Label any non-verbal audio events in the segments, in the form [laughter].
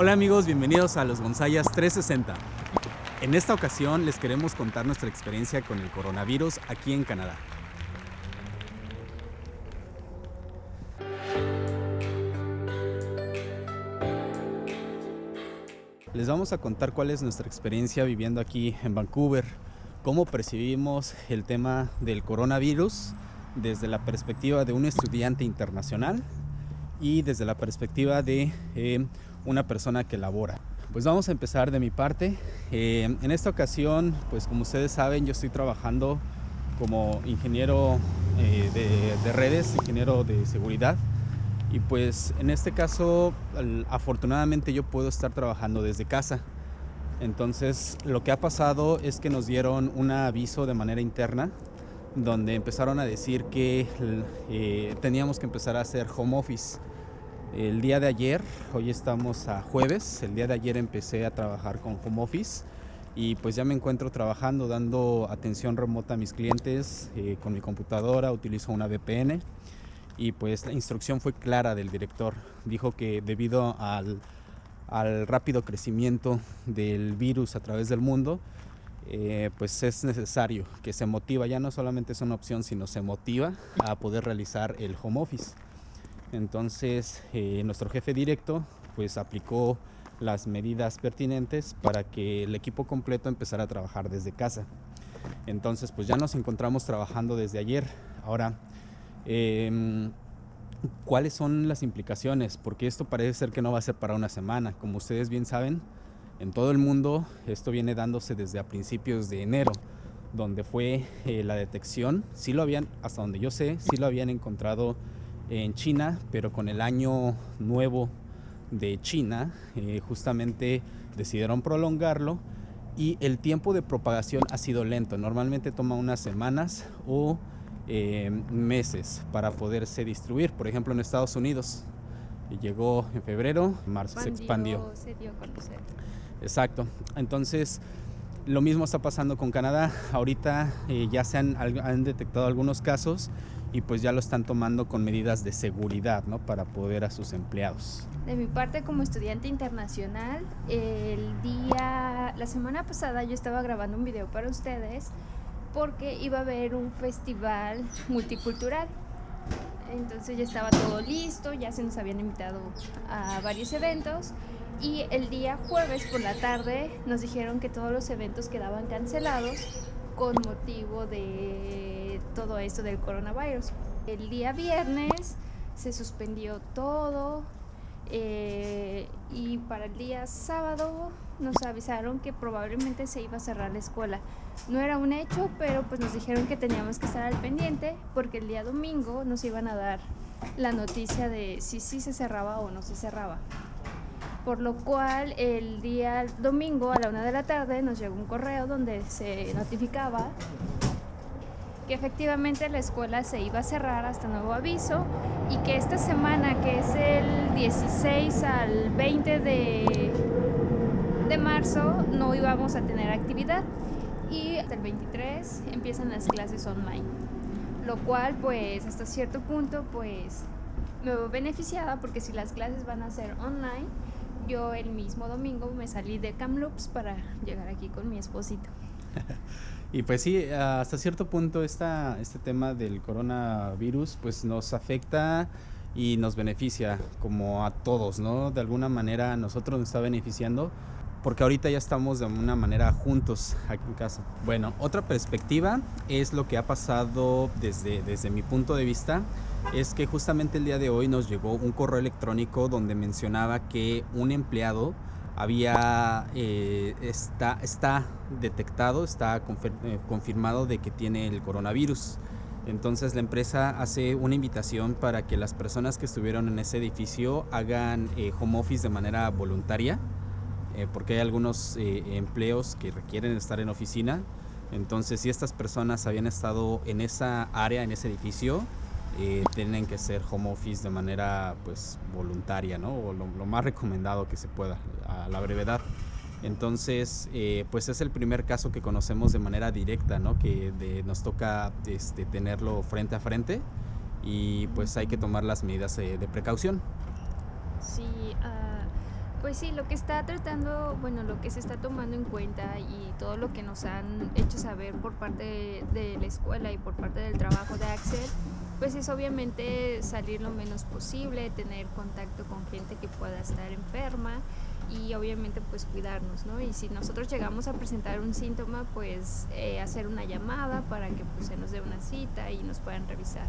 Hola amigos, bienvenidos a los Gonzayas 360. En esta ocasión les queremos contar nuestra experiencia con el coronavirus aquí en Canadá. Les vamos a contar cuál es nuestra experiencia viviendo aquí en Vancouver, cómo percibimos el tema del coronavirus desde la perspectiva de un estudiante internacional y desde la perspectiva de eh, una persona que labora. Pues vamos a empezar de mi parte. Eh, en esta ocasión, pues como ustedes saben, yo estoy trabajando como ingeniero eh, de, de, redes, ingeniero de seguridad. Y pues en este caso, afortunadamente yo puedo estar trabajando desde casa. Entonces lo que ha pasado es que nos dieron un aviso de manera interna donde empezaron a decir que eh, teníamos que empezar a hacer home office. El día de ayer, hoy estamos a jueves, el día de ayer empecé a trabajar con home office y pues ya me encuentro trabajando, dando atención remota a mis clientes eh, con mi computadora, utilizo una VPN y pues la instrucción fue clara del director. Dijo que debido al, al rápido crecimiento del virus a través del mundo, eh, pues es necesario que se motiva, ya no solamente es una opción, sino se motiva a poder realizar el home office. Entonces, eh, nuestro jefe directo pues aplicó las medidas pertinentes para que el equipo completo empezara a trabajar desde casa. Entonces, pues ya nos encontramos trabajando desde ayer. Ahora, eh, ¿cuáles son las implicaciones? Porque esto parece ser que no va a ser para una semana. Como ustedes bien saben, en todo el mundo esto viene dándose desde a principios de enero, donde fue eh, la detección. Sí lo habían, hasta donde yo sé, sí lo habían encontrado en China, pero con el año nuevo de China, eh, justamente decidieron prolongarlo y el tiempo de propagación ha sido lento. Normalmente toma unas semanas o eh, meses para poderse distribuir. Por ejemplo, en Estados Unidos llegó en febrero, en marzo se expandió. Se dio a conocer. Exacto. Entonces, lo mismo está pasando con Canadá. Ahorita eh, ya se han, han, detectado algunos casos y pues ya lo están tomando con medidas de seguridad, ¿no? Para poder a sus empleados. De mi parte como estudiante internacional, el día, la semana pasada yo estaba grabando un video para ustedes porque iba a haber un festival multicultural. Entonces ya estaba todo listo, ya se nos habían invitado a varios eventos y el día jueves por la tarde nos dijeron que todos los eventos quedaban cancelados con motivo de todo esto del coronavirus. El día viernes se suspendió todo eh, y para el día sábado nos avisaron que probablemente se iba a cerrar la escuela. No era un hecho, pero pues nos dijeron que teníamos que estar al pendiente porque el día domingo nos iban a dar la noticia de si sí se cerraba o no se cerraba por lo cual el día domingo a la una de la tarde nos llegó un correo donde se notificaba que efectivamente la escuela se iba a cerrar hasta nuevo aviso y que esta semana, que es el 16 al 20 de, de marzo, no íbamos a tener actividad y hasta el 23 empiezan las clases online, lo cual pues hasta cierto punto pues me veo beneficiada porque si las clases van a ser online, yo el mismo domingo me salí de Kamloops para llegar aquí con mi esposito. [laughs] y pues sí, hasta cierto punto esta, este tema del coronavirus pues nos afecta y nos beneficia como a todos, ¿no? De alguna manera a nosotros nos está beneficiando porque ahorita ya estamos de una manera juntos aquí en casa. Bueno, otra perspectiva es lo que ha pasado desde, desde mi punto de vista, es que justamente el día de hoy nos llegó un correo electrónico donde mencionaba que un empleado había, eh, está, está detectado, está eh, confirmado de que tiene el coronavirus. Entonces la empresa hace una invitación para que las personas que estuvieron en ese edificio hagan eh, home office de manera voluntaria eh, porque hay algunos eh, empleos que requieren estar en oficina. Entonces, si estas personas habían estado en esa área, en ese edificio, eh, tienen que ser home office de manera pues voluntaria, ¿no? O lo, más recomendado que se pueda, a la brevedad. Entonces, eh, pues es el primer caso que conocemos de manera directa, ¿no? Que de, nos toca este, tenerlo frente a frente y pues hay que tomar las medidas de precaución. Sí, uh Pues sí, lo que está tratando, bueno, lo que se está tomando en cuenta y todo lo que nos han hecho saber por parte de, la escuela y por parte del trabajo de Axel, pues es obviamente salir lo menos posible, tener contacto con gente que pueda estar enferma y obviamente pues cuidarnos, ¿no? Y si nosotros llegamos a presentar un síntoma, pues eh, hacer una llamada para que pues se nos dé una cita y nos puedan revisar.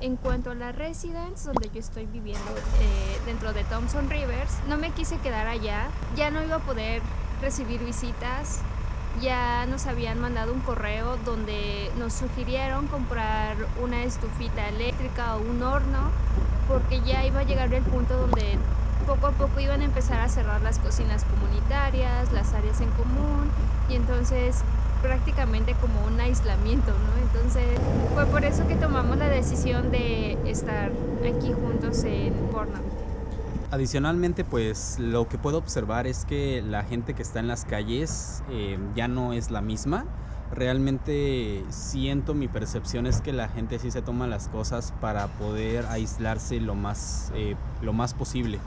En cuanto a la residence, donde yo estoy viviendo eh, dentro de Thompson Rivers, no me quise quedar allá, ya no iba a poder recibir visitas, ya nos habían mandado un correo donde nos sugirieron comprar una estufita eléctrica o un horno, porque ya iba a llegar el punto donde poco a poco iban a empezar a cerrar las cocinas comunitarias, las áreas en común, y entonces prácticamente como un aislamiento, ¿no? Entonces fue por eso que tomamos la decisión de estar aquí juntos en Portland. Adicionalmente, pues lo que puedo observar es que la gente que está en las calles eh, ya no es la misma. Realmente siento, mi percepción es que la gente sí se toma las cosas para poder aislarse lo más, eh, lo más posible.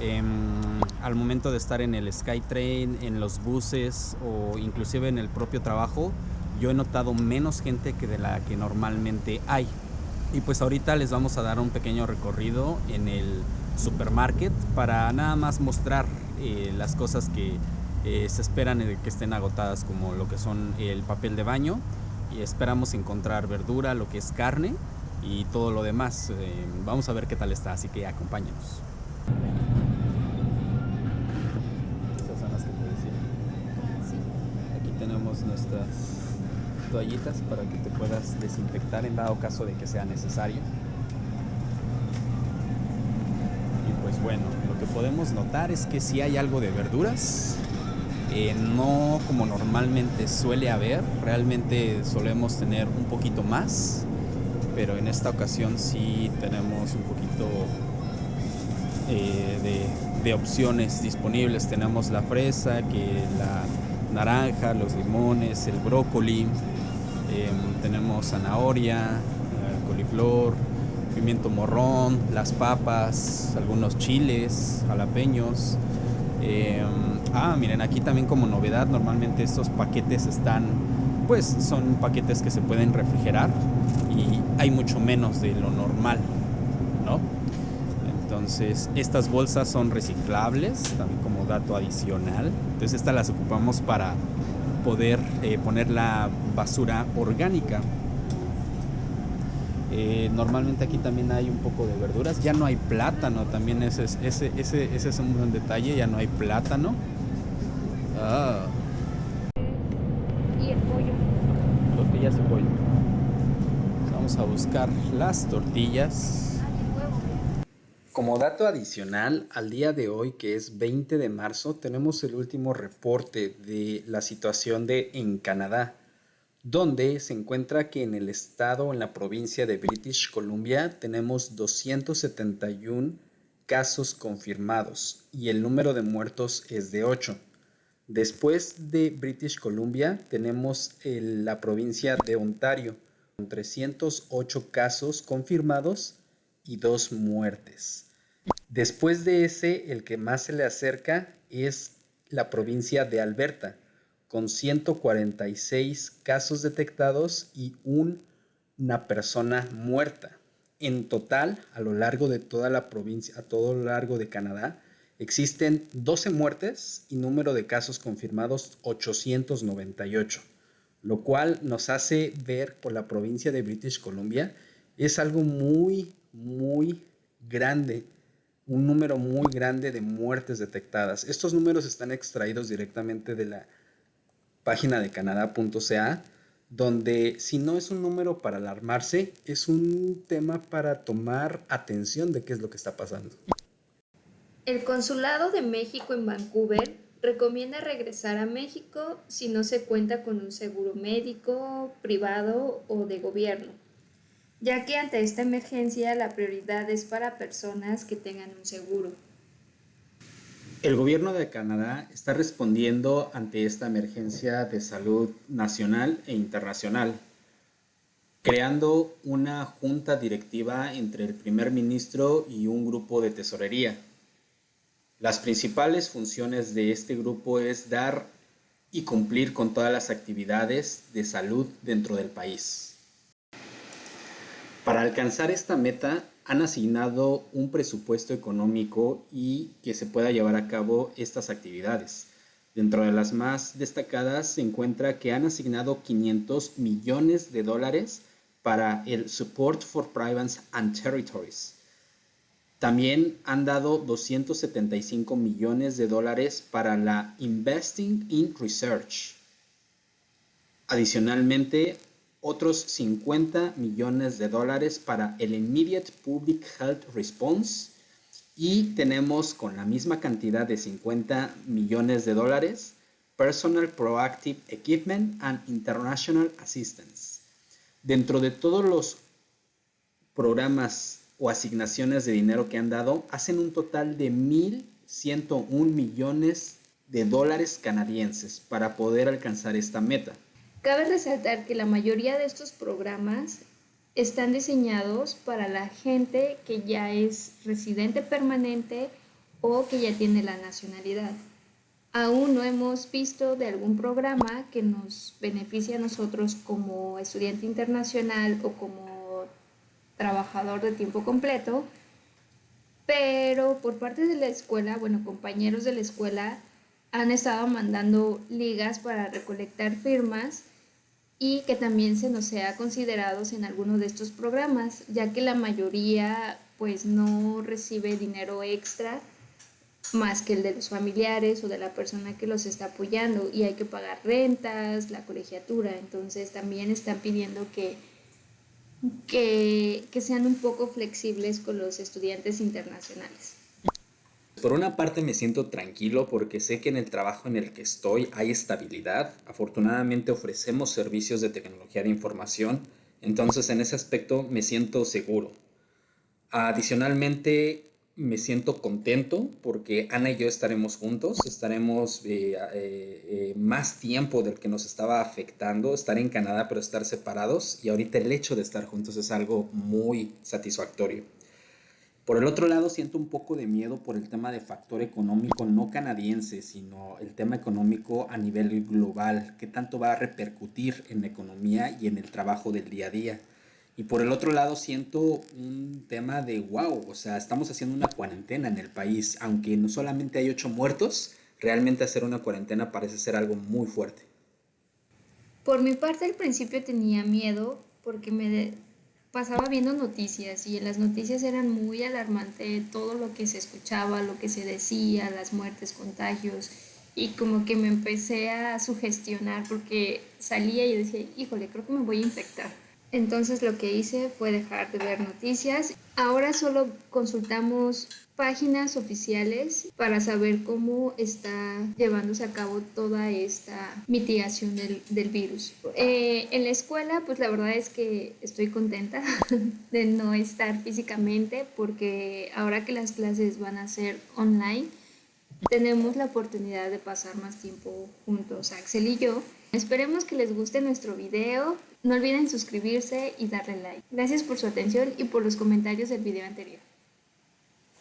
Em, al momento de estar en el SkyTrain, en los buses o inclusive en el propio trabajo, yo he notado menos gente que de la que normalmente hay. Y pues ahorita les vamos a dar un pequeño recorrido en el supermarket para nada más mostrar eh, las cosas que eh, se esperan que estén agotadas como lo que son el papel de baño y esperamos encontrar verdura, lo que es carne y todo lo demás. Eh, vamos a ver qué tal está, así que acompáñenos. tenemos nuestras toallitas para que te puedas desinfectar en dado caso de que sea necesario. Y pues bueno, lo que podemos notar es que si hay algo de verduras, eh, no como normalmente suele haber, realmente solemos tener un poquito más, pero en esta ocasión sí tenemos un poquito eh, de, opciones disponibles. Tenemos la fresa, que la naranja, los limones, el brócoli, em, tenemos zanahoria, eh, coliflor, pimiento morrón, las papas, algunos chiles, jalapeños. Em, ah, miren, aquí también como novedad, normalmente estos paquetes están, pues son paquetes que se pueden refrigerar y hay mucho menos de lo normal, ¿no? Entonces, estas bolsas son reciclables, también como dato adicional. Entonces, estas las ocupamos para poder eh, poner la basura orgánica. Eh, normalmente aquí también hay un poco de verduras. Ya no hay plátano, también ese es, ese, ese, ese es un buen detalle. Ya no hay plátano. Ah. Y el pollo. Tortillas y pollo. Vamos a buscar las tortillas. Como dato adicional, al día de hoy, que es 20 de marzo, tenemos el último reporte de la situación de en Canadá, donde se encuentra que en el estado, en la provincia de British Columbia, tenemos 271 casos confirmados y el número de muertos es de 8. Después de British Columbia, tenemos la provincia de Ontario, con 308 casos confirmados y dos muertes. Después de ese, el que más se le acerca es la provincia de Alberta, con 146 casos detectados y una persona muerta. En total, a lo largo de toda la provincia, a todo lo largo de Canadá, existen 12 muertes y número de casos confirmados 898, lo cual nos hace ver por la provincia de British Columbia es algo muy muy grande, un número muy grande de muertes detectadas. Estos números están extraídos directamente de la página de canadá.ca, donde si no es un número para alarmarse, es un tema para tomar atención de qué es lo que está pasando. El Consulado de México en Vancouver recomienda regresar a México si no se cuenta con un seguro médico, privado o de gobierno ya que ante esta emergencia la prioridad es para personas que tengan un seguro. El gobierno de Canadá está respondiendo ante esta emergencia de salud nacional e internacional, creando una junta directiva entre el primer ministro y un grupo de tesorería. Las principales funciones de este grupo es dar y cumplir con todas las actividades de salud dentro del país. Para alcanzar esta meta han asignado un presupuesto económico y que se pueda llevar a cabo estas actividades. Dentro de las más destacadas se encuentra que han asignado 500 millones de dólares para el Support for Province and Territories, también han dado 275 millones de dólares para la Investing in Research. Adicionalmente, otros 50 millones de dólares para el Immediate Public Health Response y tenemos con la misma cantidad de 50 millones de dólares Personal Proactive Equipment and International Assistance. Dentro de todos los programas o asignaciones de dinero que han dado hacen un total de 1.101 millones de dólares canadienses para poder alcanzar esta meta. Cabe resaltar que la mayoría de estos programas están diseñados para la gente que ya es residente permanente o que ya tiene la nacionalidad. Aún no hemos visto de algún programa que nos beneficie a nosotros como estudiante internacional o como trabajador de tiempo completo, pero por parte de la escuela, bueno, compañeros de la escuela han estado mandando ligas para recolectar firmas y que también se nos sea considerados en alguno de estos programas, ya que la mayoría pues no recibe dinero extra más que el de los familiares o de la persona que los está apoyando y hay que pagar rentas, la colegiatura, entonces también están pidiendo que que, sean un poco flexibles con los estudiantes internacionales. Por una parte me siento tranquilo porque sé que en el trabajo en el que estoy hay estabilidad. Afortunadamente ofrecemos servicios de tecnología de información, entonces en ese aspecto me siento seguro. Adicionalmente, me siento contento porque Ana y yo estaremos juntos, estaremos eh, eh, eh, más tiempo del que nos estaba afectando, estar en Canadá pero estar separados y ahorita el hecho de estar juntos es algo muy satisfactorio. Por el otro lado, siento un poco de miedo por el tema de factor económico no canadiense, sino el tema económico a nivel global, qué tanto va a repercutir en la economía y en el trabajo del día a día. Y por el otro lado siento un tema de wow, o sea, estamos haciendo una cuarentena en el país, aunque no solamente hay ocho muertos, realmente hacer una cuarentena parece ser algo muy fuerte. Por mi parte al principio tenía miedo porque me pasaba viendo noticias y en las noticias eran muy alarmante todo lo que se escuchaba, lo que se decía, las muertes, contagios y como que me empecé a sugestionar porque salía y decía, híjole, creo que me voy a infectar. Entonces lo que hice fue dejar de ver noticias. Ahora solo consultamos páginas oficiales para saber cómo está llevándose a cabo toda esta mitigación del, virus. Eh, en la escuela, pues la verdad es que estoy contenta [laughs] de no estar físicamente porque ahora que las clases van a ser online, tenemos la oportunidad de pasar más tiempo juntos, Axel y yo. Esperemos que les guste nuestro video. No olviden suscribirse y darle like. Gracias por su atención y por los comentarios del video anterior.